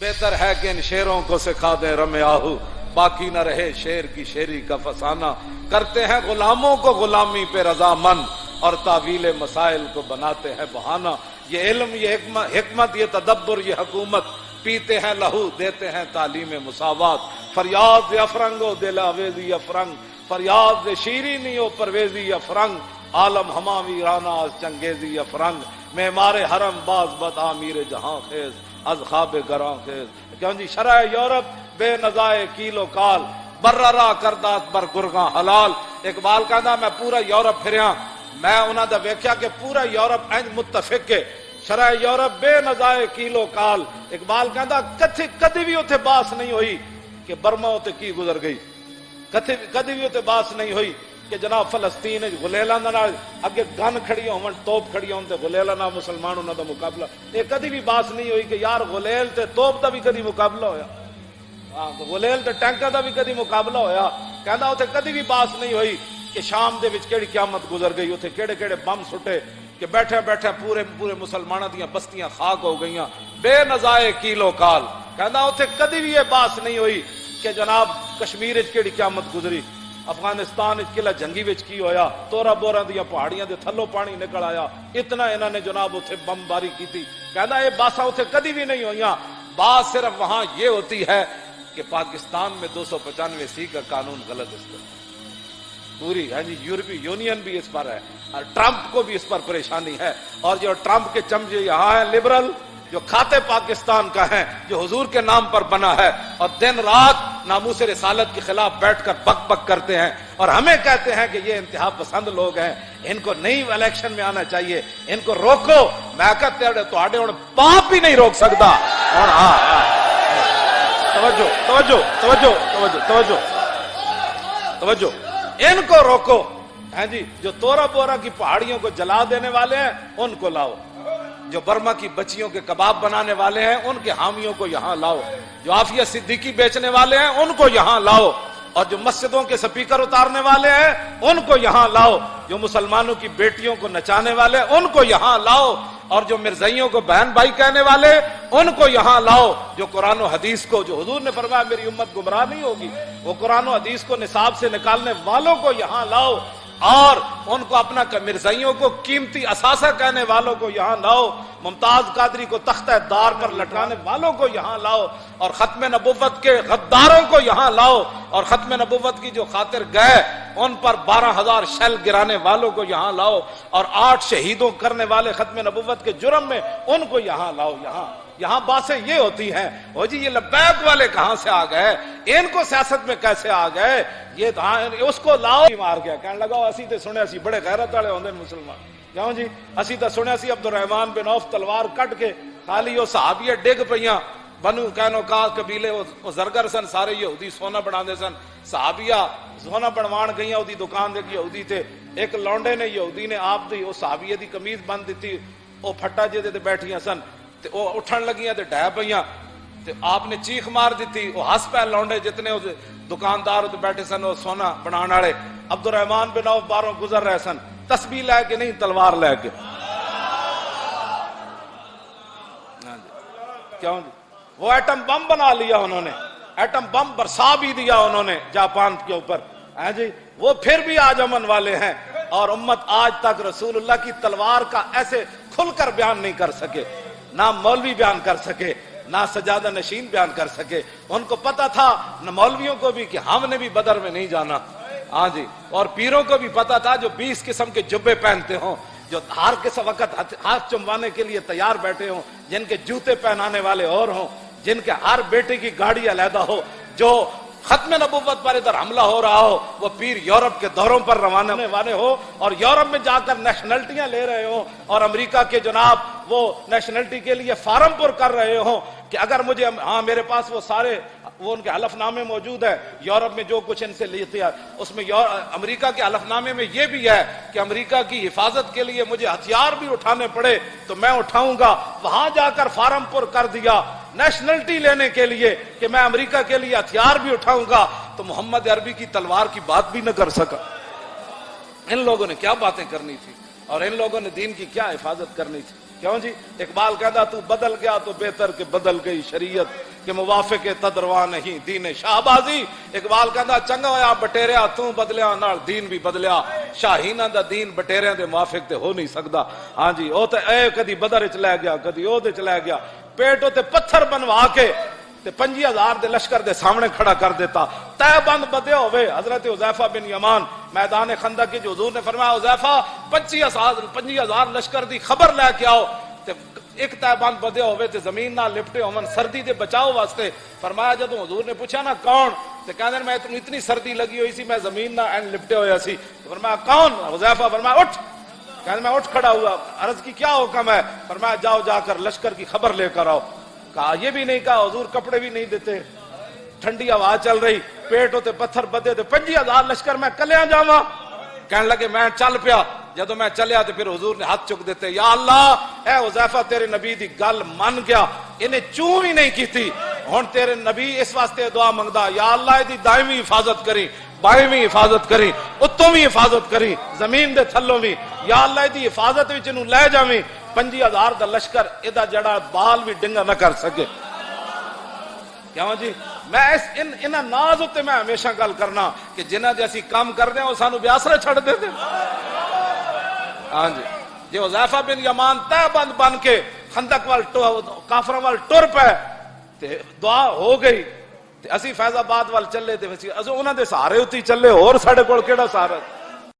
بہتر ہے کہ ان شیروں کو سکھا دیں رم آہو۔ باقی نہ رہے شیر کی شیری کا فسانہ۔ کرتے ہیں غلاموں کو غلامی پہ رضا مند اور تعویل مسائل کو بناتے ہیں بہانا یہ علم، یہ حکمت یہ تدبر، یہ حکومت۔ پیتے ہیں لہو، دیتے ہیں تعلیم مساوات۔ فریاد افرنگ و دل اویزی افرنگ۔ فریاد شیرینی و پرویزی افرنگ۔ عالم ہما ویرانا چنگیزی افرنگ۔ میں مارے حرم باز بد عامیر جہاں خیز از خواب گراں خیز کیوں جی شرح یورپ بے نظائے کیلو کال بررا کردات بر گرگاں حلال۔ اقبال کہندا، میں پورا یورپ پھریا۔ میں انہاں دا ویکھیا کہ پورا یورپ انج متفق کے شرح یورپ بے نظائے کیلو کال۔ اقبال کہندا کتھی کدی بھی اوتھے باس نہیں ہوئی کہ برما اوتے کی گزر گئی۔ کتھی کدی بھی اوتھے باس نہیں ہوئی۔ کہ جناب فلسطین غلیلا نال اگے گن کھڑی ہون توپ کھڑی ہون تے غلیلا نال مسلمان انہاں دا مقابلہ۔ اے کدی بھی باس نہیں ہوئی کہ یار غلیل تے توپ دا بھی کدی مقابلہ ہویا۔ ہاں غلیل تے ٹینکر دا بھی کدی مقابلہ ہویا۔ کہندا اوتھے کدی بھی باس نہیں ہوئی کہ شام دے وچ کیڑی قیامت گزر گئی، اوتھے کیڑے کیڑے بم سٹے کہ بیٹھے بیٹھے پورے پورے مسلمانوں دیاں بستیاں خاک ہو گئیاں۔ بے نظائے کیلو کال۔ کہندا اوتھے کدی بھی یہ باس نہیں ہوئی کہ جناب کشمیر وچ کیڑی قیامت گزری۔ افغانستان قلعہ جنگی وچ کی ہویا؟ تورا بورا دیا پہاڑیاں دے تھلو پانی نکل آیا۔ اتنا انہوں نے جناب اتنے بم باری کی تھی کہنا یہ باسا اتنے کدی بھی نہیں ہوئی بات صرف وہاں یہ ہوتی ہے کہ پاکستان میں دو سو پچانوے سی کا قانون غلط اس پر پوری ہاں جی یورپی یونین بھی اس پر ہے۔ اور ٹرمپ کو بھی اس پر پریشانی ہے۔ اور جو ٹرمپ کے چمچے یہاں ہیں، لبرل، جو کھاتے پاکستان کا ہے جو حضور کے نام پر بنا ہے۔ اور دن رات ناموس رسالت کے خلاف بیٹھ کر بک بک کرتے ہیں اور ہمیں کہتے ہیں کہ یہ انتہا پسند لوگ ہیں، ان کو نئی الیکشن میں آنا چاہیے، ان کو روکو۔ میں کہتے پاپ بھی نہیں روک سکتا۔ اور ہاں،, ہاں توجہ توجہ توجہ توجہ توجہ توجہ۔ ان کو روکو۔ ہاں جی جو تورا بورا کی پہاڑیوں کو جلا دینے والے ہیں، ان کو لاؤ۔ جو برما کی بچیوں کے کباب بنانے والے ہیں، ان کے حامیوں کو یہاں لاؤ۔ جو آفیہ صدیقی بیچنے والے ہیں، ان کو یہااں لاؤ۔ اور جو مسجدوں کے سپیکر اتارنے والے ہیں، ان کو یہاں لاؤ۔ جو مسلمانوں کی بیٹیوں کو نچانے والے ان کو یہاں لاؤ۔ اور جو مرزائیوں کو بہن بھائی کہنے والے ان کو یہاں لاؤ۔ جو قرآن و حدیث کو، جو حضور نے فرمایا، میری امت گمراہ نہیں ہوگی، وہ قرآن و حدیث کو نصاب سے نکالنے والوں کو یہاں لاؤ۔ اور ان کو اپنا مرزائیوں کو قیمتی اثاثہ کہنے والوں کو یہاں لاؤ، ممتاز قادری کو تختہ دار پر لٹکانے والوں کو یہاں لاؤ، اور ختم نبوت کے غداروں کو یہاں لاؤ، اور ختم نبوت کی جو خاطر گئے ان پر بارہ ہزار شیل گرانے والوں کو یہاں لاؤ اور آٹھ شہیدوں کرنے والے ختم نبوت کے جرم میں ان کو یہاں لاؤ، یہاں۔ یہاں باتیں یہ ہوتی ہیں، وہ جی یہ لبیک والے کہاں سے آ گئے؟ ان کو سیاست میں کیسے آ گئے؟ یہ ہاں، اس کو لاؤ۔ مار گیا، کہنے لگا، اسی تے سنے اسی بڑے غیرت والے ہوندے مسلمان۔ کیوں جی اسی تے سنے اسی عبد الرحمان بن عوف تلوار کٹ کے خالی وہ صحابیہ ڈگ پئیاں۔ بنو کہنو کا قبیلے، وہ زرگر سن، سارے یہودی سونا بنا دے سن۔ صحابیہ سونا بنوان گئیاں اودی دکان دے یہودی تھے ایک لونڈے نے یہودی نے آپ دی وہ صحابیہ دی قمیض بند دیتی وہ پھٹا جے دے بیٹھیاں سن تے وہ اٹھن لگیاں تے ڈہ پئیاں تے آپ نے چیخ مار دیتی وہ ہس پہ لونڈے جتنے دکاندار تے بیٹھے سن وہ سونا بنان والے عبد الرحمان بن عوف باروں گزر رہے سن تسبیح لے کے نہیں تلوار لے کے کیوں جی وہ ایٹم بم بنا لیا انہوں نے ایٹم بم برسا بھی دیا انہوں نے جاپان کے اوپر ہاں جی وہ پھر بھی آج امن والے ہیں اور امت آج تک رسول اللہ کی تلوار کا ایسے کھل کر بیان نہیں کر سکے، نہ مولوی بیان کر سکے، نہ سجادہ نشین بیان کر سکے۔ ان کو پتا تھا، نہ مولویوں کو بھی کہ ہم نے بھی بدر میں نہیں جانا۔ ہاں جی اور پیروں کو بھی پتا تھا جو بیس قسم کے جبے پہنتے ہوں، جو ہر کس وقت ہاتھ چموانے کے لیے تیار بیٹھے ہوں، جن کے جوتے پہنانے والے اور ہوں، جن کے ہر بیٹے کی گاڑی علیحدہ ہو، جو ختم نبوت پر ادھر حملہ ہو رہا ہو، وہ پیر یورپ کے دوروں پر روانہ والے ہو اور یورپ میں جا کر نیشنلٹیاں لے رہے ہوں اور امریکہ کے جناب وہ نیشنلٹی کے لیے فارم پر کر رہے ہوں کہ اگر مجھے ہاں میرے پاس وہ سارے وہ ان کے حلف نامے موجود ہے یورپ میں جو کچھ ان سے لیتے ہیں اس میں امریکہ کے حلف نامے میں یہ بھی ہے کہ امریکہ کی حفاظت کے لیے مجھے ہتھیار بھی اٹھانے پڑے، تو میں اٹھاؤں گا۔ وہاں جا کر فارم پر کر دیا۔ نیشنلٹی لینے کے لیے کہ میں امریکہ کے لیے ہتھیار بھی اٹھاؤں گا، تو محمد عربی کی تلوار کی بات بھی نہ کر سکا۔ ان لوگوں نے کیا باتیں کرنی تھی اور ان لوگوں نے دین کی کیا حفاظت کرنی تھی؟ کیوں جی؟ اقبال کہتا، تو بدل گیا تو بہتر کہ بدل گئی شریعت کہ موافق تدروا نہیں، دین شاہ بازی اقبال کہتا، چنگا ہوا بٹیریا، تو بدلیا، نال دین بھی بدلیا۔ شاہینہ دا دین بٹیریاں دے موافق تے ہو نہیں سکدا۔ ہاں جی او تے اے کدی بدر وچ لے گیا، کدی او دے چ لے گیا۔ پیٹو تے پتھر بنوا کے تے پنجی ہزار دے لشکر دے سامنے کھڑا کر دیتا۔ تے بند بدے ہوئے، حضرت عزیفہ بن یمان، میدان خندق کی جو حضور نے فرمایا عزیفہ پنجی ہزار پنجی ہزار لشکر دی خبر لے کے آؤ۔ تے ایک تے بند بدے ہوئے، تے زمین نہ لپٹے ہومن سردی دے بچاؤ واسطے۔ فرمایا، جدوں حضور نے پوچھا نا، کون؟ تے کہندے میں اتنی سردی لگی ہوئی سی، میں زمین نہ اینڈ لپٹے ہویا سی۔ فرمایا، کون؟ حذیفہ فرمایا، اٹھ۔ کہندے میں اٹھ کھڑا ہوا، عرض کی کیا حکم ہے؟ فرمایا، جاؤ جا کر لشکر کی خبر لے کر آؤ۔ کہا، یہ بھی نہیں کہا، حضور کپڑے بھی نہیں دیتے۔ ٹھنڈی ہوا چل رہی پیٹ ہوتے پتھر بدے تے پنجی ہزار لشکر میں کلیا جاوا کہنے لگے، میں چل پیا۔ جدو میں چلیا تو پھر حضور نے ہاتھ چک دیتے، یا اللہ، اے حذیفہ، تیرے نبی دی گل من گیا۔ انہیں چوں ہی نہیں کی تھی ہن تیرے نبی اس واسطے دعا منگدا، یا اللہ دی دائمی حفاظت کری بائیں بھی حفاظت کری اتوں بھی حفاظت کری زمین دے تھلوں بھی یا اللہ دی حفاظت وچ نو لے جاویں، پنجی ہزار دا لشکر ادا جڑا بال بھی ڈنگا نہ کر سکے۔ کیوں جی؟ میں اس ان ان ناز تے میں ہمیشہ گل کرنا کہ جنہ دے اسی کام کر دیں وہ سانو بیاسرے چھڑ دے دے۔ ہاں جی۔ جی حذیفہ بن یمان تے بند بن کے خندق وال کافراں وال ٹر پے، تے دعا ہو گئی۔ تے اسی فیض آباد وال چلے تے اسی انہاں دے سہارے اُتی چلے اور ساڈے کول کیڑا سہارا